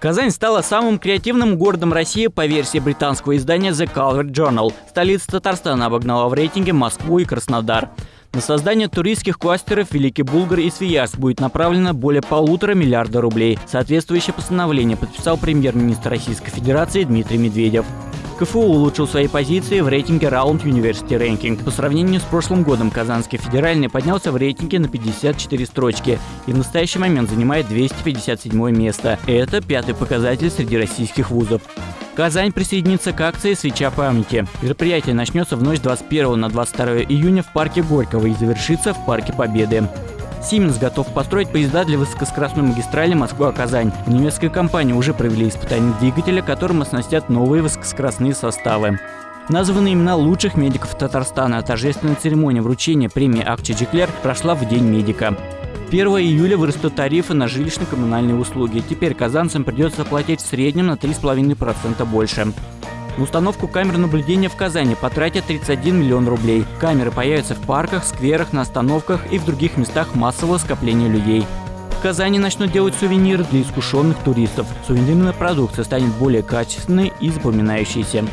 Казань стала самым креативным городом России по версии британского издания The Color Journal. Столица Татарстана обогнала в рейтинге Москву и Краснодар. На создание туристских кластеров Великий Булгар и Свияжск будет направлено более полутора миллиарда рублей. Соответствующее постановление подписал премьер-министр Российской Федерации Дмитрий Медведев. КФУ улучшил свои позиции в рейтинге Round University Ranking. По сравнению с прошлым годом Казанский федеральный поднялся в рейтинге на 54 строчки и в настоящий момент занимает 257 место. Это пятый показатель среди российских вузов. Казань присоединится к акции «Свеча памяти». Мероприятие начнется в ночь 21 на 22 июня в парке Горького и завершится в парке Победы. Siemens готов построить поезда для высокоскоростной магистрали Москва-Казань. В немецкой компании уже провели испытания двигателя, которым оснастят новые высокоскоростные составы. Названы имена лучших медиков Татарстана. Торжественная церемония вручения премии Акчи Джеклер прошла в День медика. 1 июля вырастут тарифы на жилищно-коммунальные услуги. Теперь казанцам придется платить в среднем на 3,5% больше. На установку камер наблюдения в Казани потратят 31 миллион рублей. Камеры появятся в парках, скверах, на остановках и в других местах массового скопления людей. В Казани начнут делать сувениры для искушенных туристов. Сувенирная продукция станет более качественной и запоминающейся.